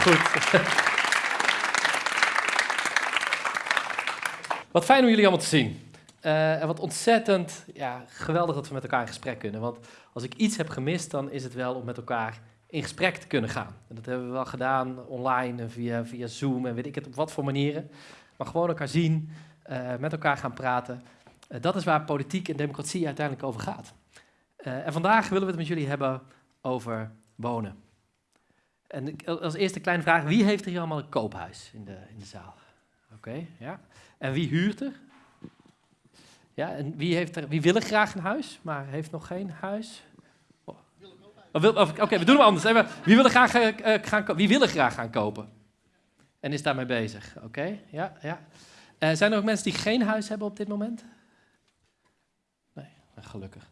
Goed. Wat fijn om jullie allemaal te zien. Uh, en wat ontzettend ja, geweldig dat we met elkaar in gesprek kunnen. Want als ik iets heb gemist, dan is het wel om met elkaar in gesprek te kunnen gaan. En dat hebben we wel gedaan online en via, via Zoom en weet ik het op wat voor manieren. Maar gewoon elkaar zien, uh, met elkaar gaan praten. Uh, dat is waar politiek en democratie uiteindelijk over gaat. en vandaag willen we het met jullie hebben over wonen. En als eerste kleine vraag, wie heeft er hier allemaal een koophuis in de, in de zaal? Oké, ja. En wie huurt er? Ja, en wie, heeft er, wie wil er graag een huis, maar heeft nog geen huis? Oh. Oh, oké, we doen het anders. Wie wil er graag, uh, gaan, wie wil er graag gaan kopen? En is daarmee bezig? Oké, ja, ja. Uh, zijn er ook mensen die geen huis hebben op dit moment? Nee, nou, gelukkig.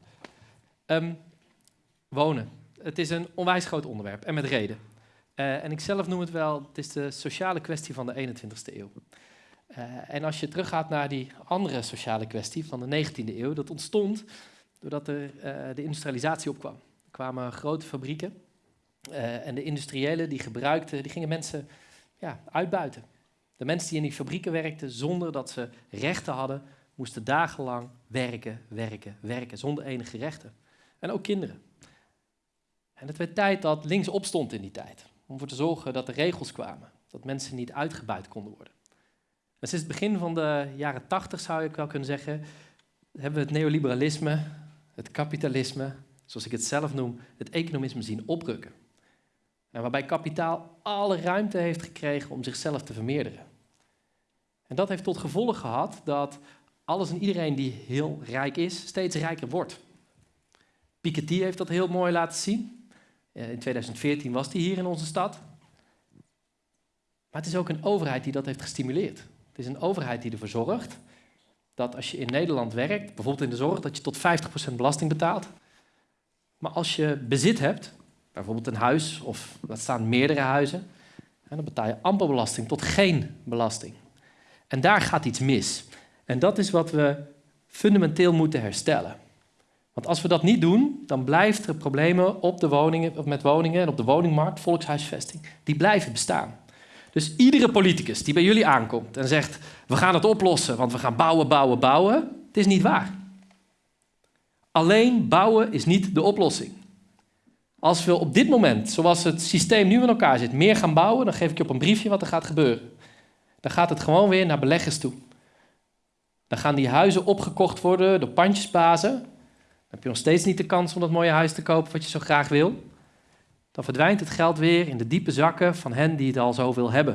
Um, wonen. Het is een onwijs groot onderwerp en met reden. Uh, en ik zelf noem het wel, het is de sociale kwestie van de 21ste eeuw. Uh, en als je teruggaat naar die andere sociale kwestie van de 19e eeuw, dat ontstond doordat er uh, de industrialisatie opkwam. Er kwamen grote fabrieken en de industriëlen die gebruikten, die gingen mensen ja, uitbuiten. De mensen die in die fabrieken werkten zonder dat ze rechten hadden, moesten dagenlang werken, werken, werken, zonder enige rechten. En ook kinderen. En het werd tijd dat links opstond in die tijd. Om ervoor te zorgen dat er regels kwamen. Dat mensen niet uitgebuit konden worden. En sinds het begin van de jaren tachtig zou ik wel kunnen zeggen, hebben we het neoliberalisme, het kapitalisme, zoals ik het zelf noem, het economisme zien oprukken. En waarbij kapitaal alle ruimte heeft gekregen om zichzelf te vermeerderen. En dat heeft tot gevolg gehad dat alles en iedereen die heel rijk is, steeds rijker wordt. Piketty heeft dat heel mooi laten zien. Eh, in 2014 was die hier in onze stad. Maar het is ook een overheid die dat heeft gestimuleerd. Het is een overheid die ervoor zorgt dat als je in Nederland werkt, bijvoorbeeld in de zorg, dat je tot 50% belasting betaalt. Maar als je bezit hebt, bijvoorbeeld een huis of dat staan meerdere huizen, dan betaal je amper belasting tot geen belasting. En daar gaat iets mis. En dat is wat we fundamenteel moeten herstellen. Want als we dat niet doen, dan blijven er problemen op de woningen, met woningen en op de woningmarkt, volkshuisvesting, die blijven bestaan. Dus iedere politicus die bij jullie aankomt en zegt, we gaan het oplossen, want we gaan bouwen, bouwen, bouwen, het is niet waar. Alleen bouwen is niet de oplossing. Als we op dit moment, zoals het systeem nu in elkaar zit, meer gaan bouwen, dan geef ik je op een briefje wat er gaat gebeuren. Dan gaat het gewoon weer naar beleggers toe. Dan gaan die huizen opgekocht worden door pandjesbazen heb je nog steeds niet de kans om dat mooie huis te kopen wat je zo graag wil. Dan verdwijnt het geld weer in de diepe zakken van hen die het al zoveel hebben.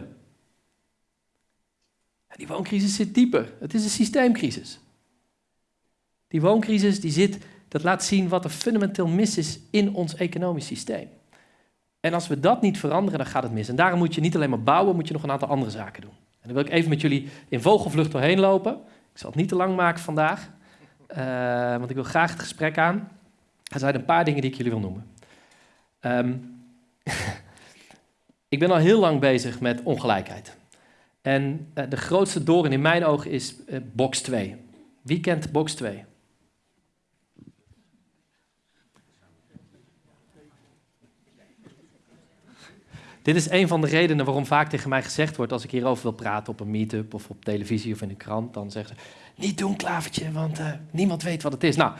En die wooncrisis zit dieper. Het is een systeemcrisis. Die wooncrisis die zit, dat laat zien wat er fundamenteel mis is in ons economisch systeem. En als we dat niet veranderen, dan gaat het mis. En daarom moet je niet alleen maar bouwen, moet je nog een aantal andere zaken doen. En dan wil ik even met jullie in vogelvlucht doorheen lopen. Ik zal het niet te lang maken vandaag. Uh, want ik wil graag het gesprek aan. Er zijn een paar dingen die ik jullie wil noemen. Um, ik ben al heel lang bezig met ongelijkheid. En uh, de grootste doorn in mijn ogen is uh, box 2. Wie kent box 2? Dit is een van de redenen waarom vaak tegen mij gezegd wordt als ik hierover wil praten op een meetup of op televisie of in een krant, dan zeggen ze, niet doen klavertje, want uh, niemand weet wat het is. Nou,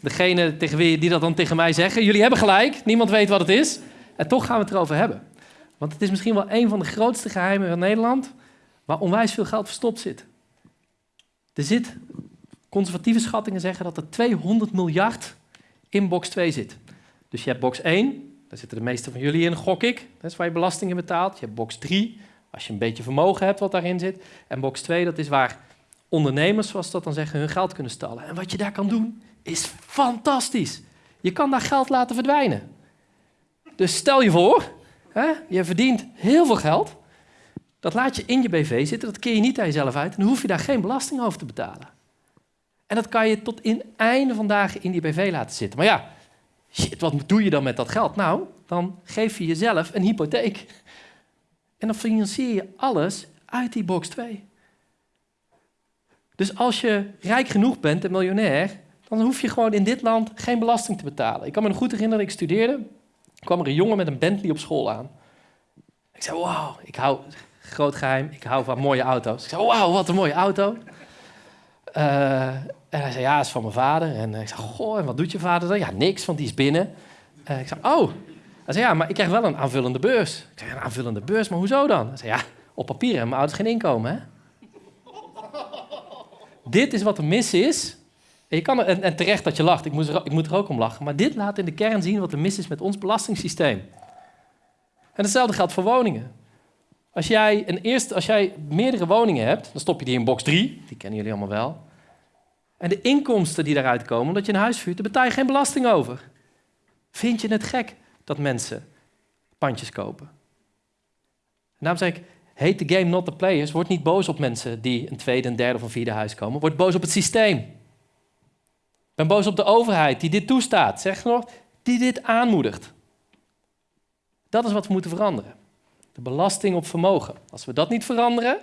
degene tegen wie die dat dan tegen mij zeggen, jullie hebben gelijk, niemand weet wat het is. En toch gaan we het erover hebben. Want het is misschien wel een van de grootste geheimen van Nederland, waar onwijs veel geld verstopt zit. Er zit, conservatieve schattingen zeggen dat er 200 miljard in box 2 zit. Dus je hebt box 1, daar zitten de meeste van jullie in, gok ik. Dat is waar je belastingen betaalt. Je hebt box 3, als je een beetje vermogen hebt wat daarin zit. En box 2, dat is waar ondernemers, zoals dat dan zeggen, hun geld kunnen stallen. En wat je daar kan doen, is fantastisch. Je kan daar geld laten verdwijnen. Dus stel je voor, hè, je verdient heel veel geld. Dat laat je in je BV zitten, dat keer je niet aan jezelf uit. En dan hoef je daar geen belasting over te betalen. En dat kan je tot in einde van dagen in die BV laten zitten. Maar ja, shit, wat doe je dan met dat geld? Nou, dan geef je jezelf een hypotheek. En dan financier je alles uit die box 2. Dus als je rijk genoeg bent en miljonair, dan hoef je gewoon in dit land geen belasting te betalen. Ik kan me nog goed herinneren, ik studeerde, kwam er een jongen met een Bentley op school aan. Ik zei, wauw, ik hou, groot geheim, ik hou van mooie auto's. Ik zei, wauw, wat een mooie auto. Uh, en hij zei, ja, is van mijn vader. En ik zei, goh, en wat doet je vader dan? Ja, niks, want die is binnen. Uh, ik zei, oh. Hij zei, ja, maar ik krijg wel een aanvullende beurs. Ik zei, een aanvullende beurs, maar hoezo dan? Hij zei, ja, op papier hebben mijn ouders geen inkomen, hè? dit is wat er mis is. En, je kan terecht dat je lacht, ik moet, er, ik moet er ook om lachen. Maar dit laat in de kern zien wat er mis is met ons belastingssysteem. En hetzelfde geldt voor woningen. Als jij, een eerste, als jij meerdere woningen hebt, dan stop je die in box 3, die kennen jullie allemaal wel. En de inkomsten die daaruit komen, omdat je een huis vuurt, daar betaal je geen belasting over. Vind je het gek dat mensen pandjes kopen? En daarom zeg ik, hate the game, not the players. Word niet boos op mensen die een tweede, een derde of een vierde huis komen. Word boos op het systeem. Ben boos op de overheid die dit toestaat. Zeg nog, die dit aanmoedigt. Dat is wat we moeten veranderen. De belasting op vermogen. Als we dat niet veranderen,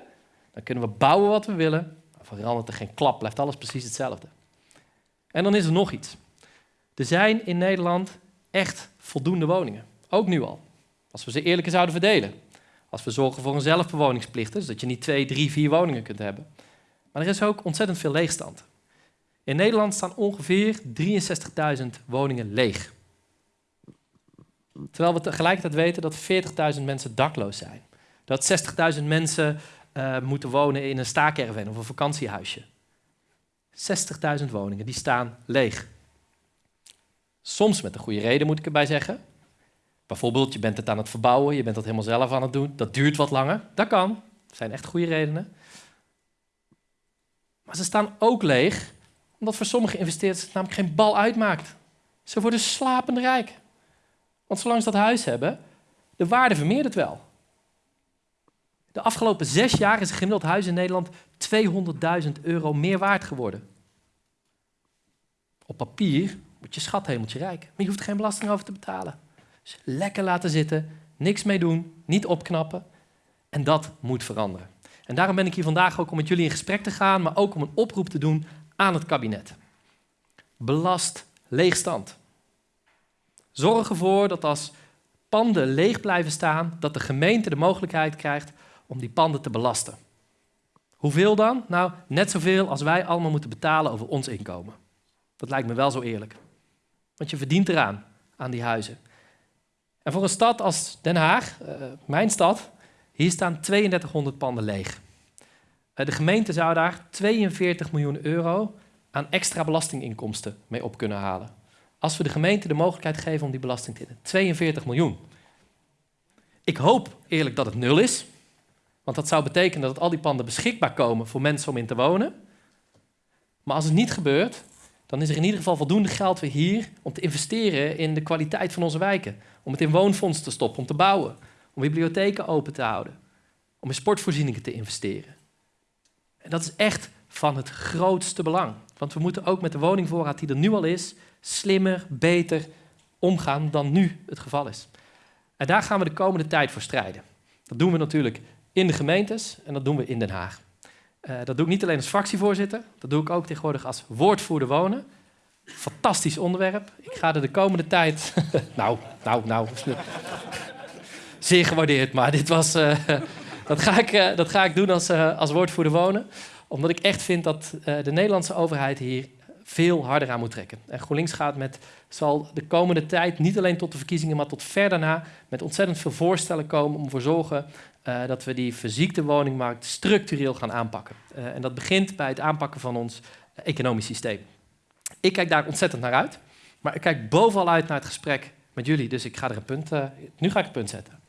dan kunnen we bouwen wat we willen. Maar verandert er geen klap, blijft alles precies hetzelfde. En dan is er nog iets. Er zijn in Nederland echt voldoende woningen. Ook nu al. Als we ze eerlijker zouden verdelen. Als we zorgen voor een zelfbewoningsplicht, dus dat je niet twee, drie, vier woningen kunt hebben. Maar er is ook ontzettend veel leegstand. In Nederland staan ongeveer 63.000 woningen leeg. Terwijl we tegelijkertijd weten dat 40.000 mensen dakloos zijn. Dat 60.000 mensen uh, moeten wonen in een staakerven of een vakantiehuisje. 60.000 woningen, die staan leeg. Soms met een goede reden, moet ik erbij zeggen. Bijvoorbeeld, je bent het aan het verbouwen, je bent dat helemaal zelf aan het doen. Dat duurt wat langer. Dat kan. Dat zijn echt goede redenen. Maar ze staan ook leeg, omdat voor sommige investeerders het namelijk geen bal uitmaakt. Ze worden slapend rijk. Want zolang ze dat huis hebben, de waarde vermeerdert wel. De afgelopen zes jaar is een gemiddeld huis in Nederland 200.000 euro meer waard geworden. Op papier wordt je schathemeltje rijk, maar je hoeft geen belasting over te betalen. Dus lekker laten zitten, niks mee doen, niet opknappen. En dat moet veranderen. En daarom ben ik hier vandaag ook om met jullie in gesprek te gaan, maar ook om een oproep te doen aan het kabinet. Belast leegstand. Zorg ervoor dat als panden leeg blijven staan, dat de gemeente de mogelijkheid krijgt om die panden te belasten. Hoeveel dan? Nou, net zoveel als wij allemaal moeten betalen over ons inkomen. Dat lijkt me wel zo eerlijk. Want je verdient eraan, aan die huizen. En voor een stad als Den Haag, uh, mijn stad, hier staan 3200 panden leeg. Uh, de gemeente zou daar 42 miljoen euro aan extra belastinginkomsten mee op kunnen halen. Als we de gemeente de mogelijkheid geven om die belasting te innen. 42 miljoen. Ik hoop eerlijk dat het nul is. Want dat zou betekenen dat al die panden beschikbaar komen voor mensen om in te wonen. Maar als het niet gebeurt, dan is er in ieder geval voldoende geld weer hier om te investeren in de kwaliteit van onze wijken. Om het in woonfonds te stoppen, om te bouwen, om bibliotheken open te houden, om in sportvoorzieningen te investeren. En dat is echt van het grootste belang. Want we moeten ook met de woningvoorraad die er nu al is, slimmer, beter omgaan dan nu het geval is. En daar gaan we de komende tijd voor strijden. Dat doen we natuurlijk in de gemeentes en dat doen we in Den Haag. Uh, dat doe ik niet alleen als fractievoorzitter, dat doe ik ook tegenwoordig als woordvoerder wonen. Fantastisch onderwerp. Ik ga er de komende tijd. nou, nou, nou. Zeer gewaardeerd, maar dit was. Uh, dat, ga ik, uh, dat ga ik doen als, als woordvoerder wonen. Omdat ik echt vind dat de Nederlandse overheid hier veel harder aan moet trekken. En GroenLinks gaat met, zal de komende tijd, niet alleen tot de verkiezingen, maar tot ver daarna, met ontzettend veel voorstellen komen om ervoor zorgen uh, dat we die verziekte woningmarkt structureel gaan aanpakken. Uh, en dat begint bij het aanpakken van ons economisch systeem. Ik kijk daar ontzettend naar uit, maar ik kijk bovenal uit naar het gesprek met jullie. Dus ik ga er een punt, nu ga ik een punt zetten.